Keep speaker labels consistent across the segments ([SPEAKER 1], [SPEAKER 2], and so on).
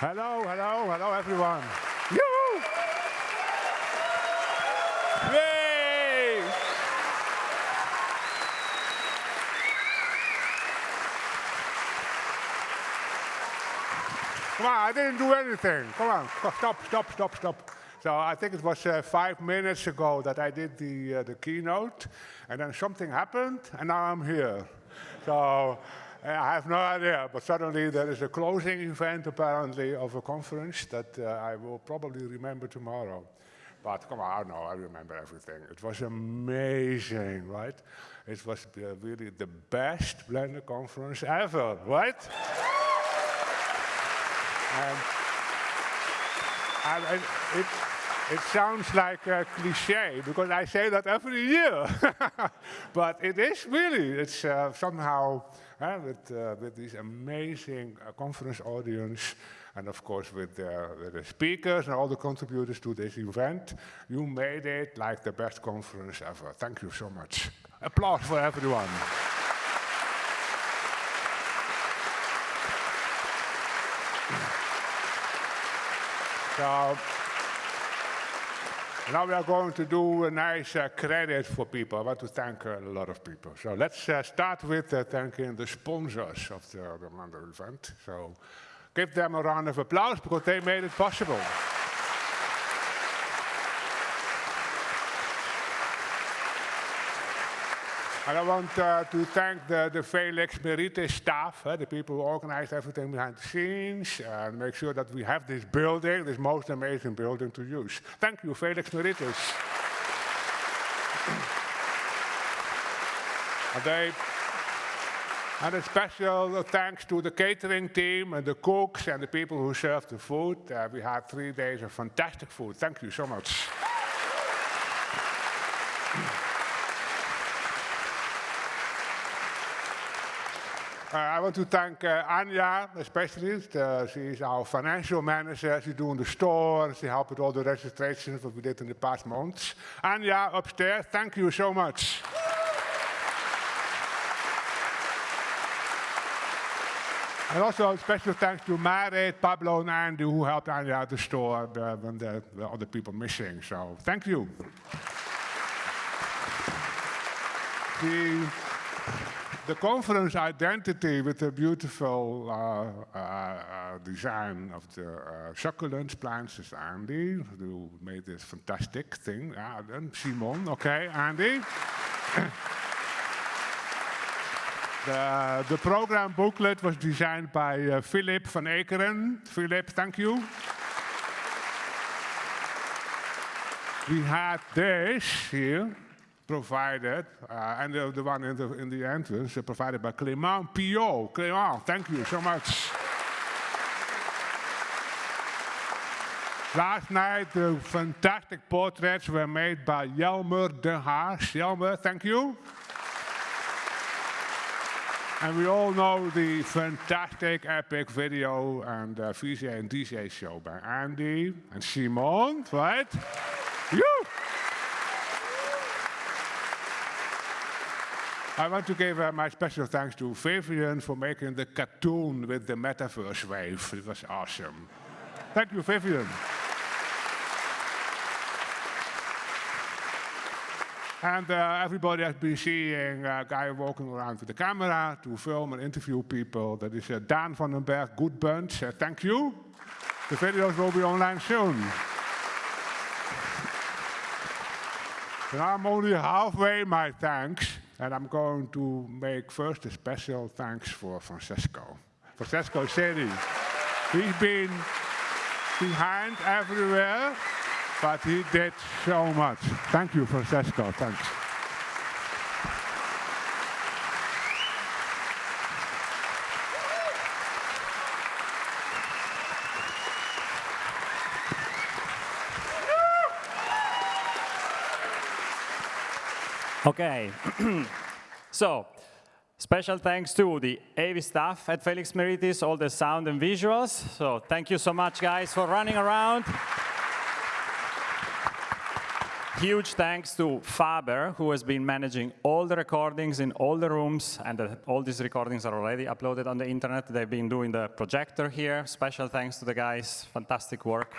[SPEAKER 1] Hello, hello, hello, everyone. Yoo! Yay! Come on, I didn't do anything. Come on, stop, stop, stop, stop. So I think it was uh, five minutes ago that I did the, uh, the keynote, and then something happened, and now I'm here. So I have no idea, but suddenly there is a closing event apparently of a conference that uh, I will probably remember tomorrow. But come on, no, I remember everything. It was amazing, right? It was uh, really the best Blender conference ever, right? and, and, it, it sounds like a cliche because I say that every year. but it is really, it's uh, somehow with, uh, with this amazing uh, conference audience and of course with, with, the speakers and all the contributors to this event, you made it like the best conference ever. Thank you so much. Applause for everyone. so, now we are going to do a nice uh, credit for people. I want to thank uh, a lot of people. So let's uh, start with uh, thanking the sponsors of the, the event. So give them a round of applause because they made it possible. And I want uh, to thank the, the Felix Meritis staff, uh, the people who organized everything behind the scenes, and make sure that we have this building, this most amazing building to use. Thank you, Felix Meritis. and, they, and a special thanks to the catering team and the cooks and the people who served the food. Uh, we had three days of fantastic food. Thank you so much. Uh, I want to thank uh, Anja, especially. Uh, she is our financial manager. She's doing the store. She helped with all the registrations that we did in the past months. Anja, upstairs, thank you so much. And also special thanks to Marit, Pablo, and Andy who helped Anja at the store uh, when there were other people missing. So thank you. the the conference identity with the beautiful uh, uh, uh design of the uh, succulent plants is Andy, who made this fantastic thing. Uh, then Simon, okay, Andy. the, the program booklet was designed by uh, Philip van Ekeren. Philip, thank you. we had this here provided, uh, and the, the, one in the, in the entrance uh, provided by Clément Pio. Clément, thank you so much. Last night, the fantastic portraits were made by Jelmer de Haas. Jelmer, thank you. And we all know the fantastic, epic video and uh, VJ and DJ show by Andy and Simon, right? you. I want to give uh, my special thanks to Vivian for making the cartoon with the metaverse wave. It was awesome. Thank you, Vivian. And uh, everybody has been seeing a guy walking around with the camera to film and interview people. That is uh, Daan van den Berg, good bunch. Uh, thank you. The videos will be online soon. and I'm only halfway my thanks. And I'm going to make first a special thanks for Francesco. Francesco Seri. He's been behind everywhere, but he did so much. Thank you, Francesco. Thanks.
[SPEAKER 2] Okay. so, special thanks to the AV staff at Felix Meritis, all the sound and visuals. So, thank you so much, guys, for running around. huge thanks to Faber, who has been managing all the recordings in all the rooms, and uh, all these recordings are already uploaded on the internet. They've been doing the projector here. Special thanks to the guys. Fantastic work.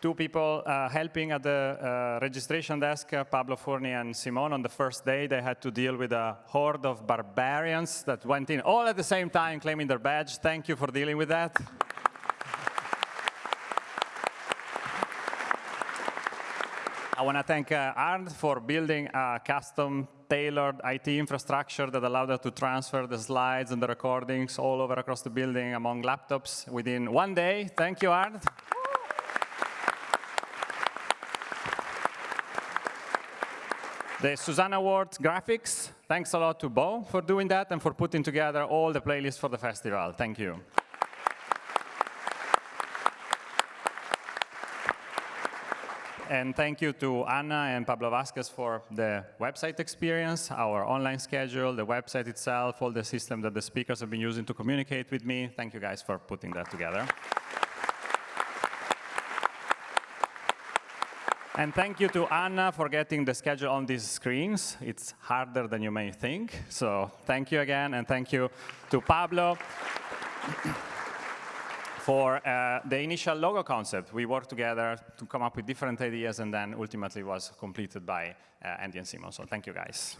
[SPEAKER 2] Two people uh, helping at the uh, registration desk, uh, Pablo Forni and Simone. On the first day, they had to deal with a horde of barbarians that went in all at the same time claiming their badge. Thank you for dealing with that. I want to thank uh, Arnd for building a custom tailored IT infrastructure that allowed us to transfer the slides and the recordings all over across the building among laptops within one day. Thank you, Arnd. The Suzanne Awards graphics, thanks a lot to Bo for doing that and for putting together all the playlists for the festival. Thank you. And thank you to Anna and Pablo Vazquez for the website experience, our online schedule, the website itself, all the system that the speakers have been using to communicate with me. Thank you guys for putting that together. And thank you to Anna for getting the schedule on these screens. It's harder than you may think. So thank you again, and thank you to Pablo for uh, the initial logo concept. We worked together to come up with different ideas, and then ultimately was completed by uh, Andy and Simon. So thank you, guys.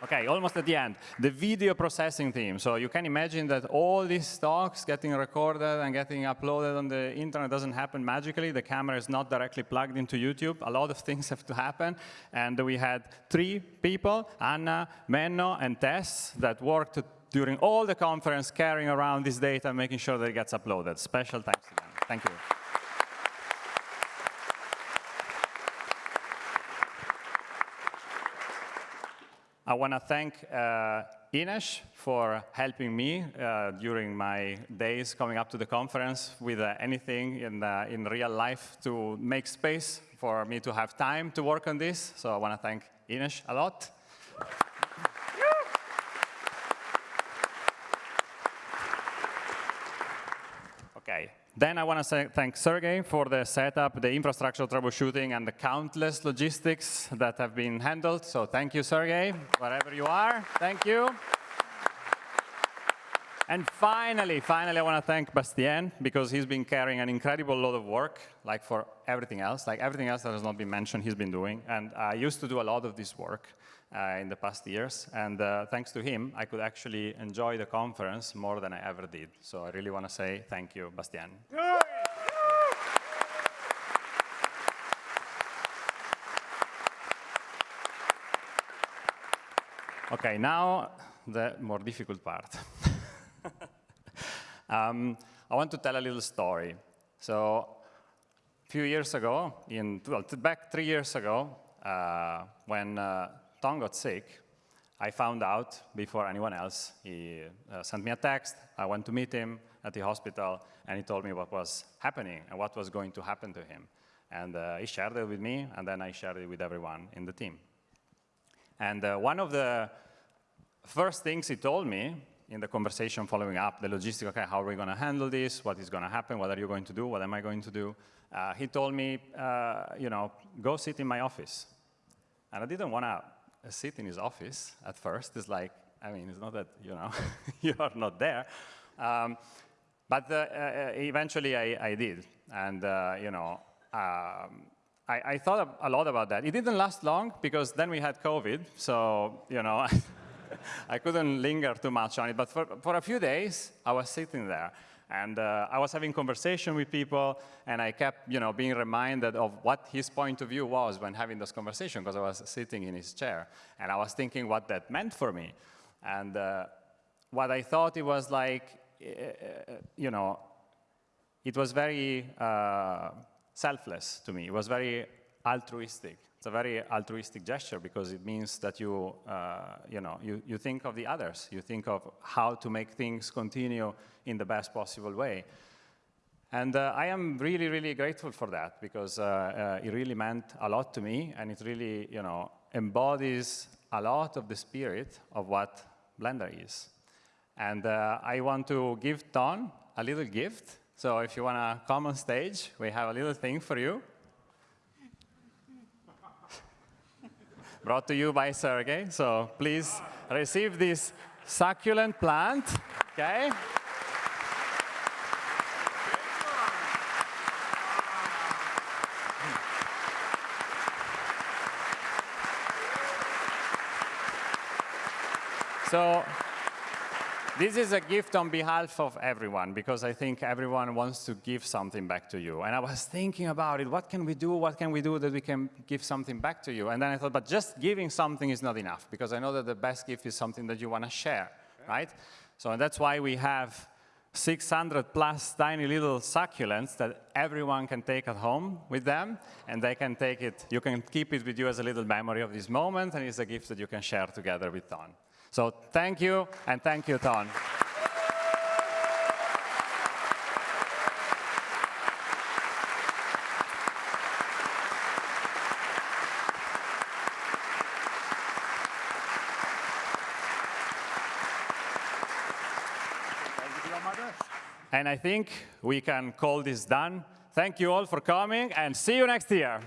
[SPEAKER 2] Okay, almost at the end. The video processing team. So you can imagine that all these talks getting recorded and getting uploaded on the internet doesn't happen magically. The camera is not directly plugged into YouTube. A lot of things have to happen. And we had three people, Anna, Menno, and Tess, that worked during all the conference carrying around this data, and making sure that it gets uploaded. Special thanks to them. Thank you. I want to thank uh, Ines for helping me uh, during my days coming up to the conference with uh, anything in, uh, in real life to make space for me to have time to work on this. So I want to thank Ines a lot. Okay, then I want to thank Sergey for the setup, the infrastructure troubleshooting, and the countless logistics that have been handled. So thank you, Sergey, wherever you are. Thank you. And finally, finally, I want to thank Bastien because he's been carrying an incredible load of work, like for everything else, like everything else that has not been mentioned, he's been doing. And I used to do a lot of this work uh, in the past years. And uh, thanks to him, I could actually enjoy the conference more than I ever did. So I really want to say thank you, Bastien. Okay, now the more difficult part. um, I want to tell a little story. So a few years ago, in, well, back three years ago, uh, when uh, Ton got sick, I found out before anyone else. He uh, sent me a text. I went to meet him at the hospital, and he told me what was happening and what was going to happen to him. And uh, he shared it with me, and then I shared it with everyone in the team. And uh, one of the first things he told me in the conversation following up, the logistic, okay, how are we going to handle this? What is going to happen? What are you going to do? What am I going to do? Uh, he told me, uh, you know, go sit in my office. And I didn't want to sit in his office at first. It's like, I mean, it's not that, you know, you are not there. Um, but uh, uh, eventually I, I, did. And, uh, you know, um, I, I, thought a lot about that. It didn't last long because then we had COVID. So, you know, I couldn't linger too much on it. But for, for a few days, I was sitting there. And uh, I was having conversation with people, and I kept, you know, being reminded of what his point of view was when having this conversation, because I was sitting in his chair, and I was thinking what that meant for me. And uh, what I thought it was like, uh, you know, it was very uh, selfless to me. It was very altruistic. It's a very altruistic gesture because it means that you, uh, you, know, you, you think of the others. You think of how to make things continue in the best possible way. And uh, I am really, really grateful for that because uh, uh, it really meant a lot to me and it really, you know, embodies a lot of the spirit of what Blender is. And uh, I want to give Ton a little gift. So if you want to come on stage, we have a little thing for you. Brought to you by Sergey. So please receive this succulent plant. Okay? So this is a gift on behalf of everyone because I think everyone wants to give something back to you. And I was thinking about it, what can we do, what can we do that we can give something back to you? And then I thought, but just giving something is not enough because I know that the best gift is something that you want to share, right? So that's why we have 600 plus tiny little succulents that everyone can take at home with them, and they can take it, you can keep it with you as a little memory of this moment, and it's a gift that you can share together with Ton. So thank you, and thank you, Ton. And I think we can call this done. Thank you all for coming, and see you next year.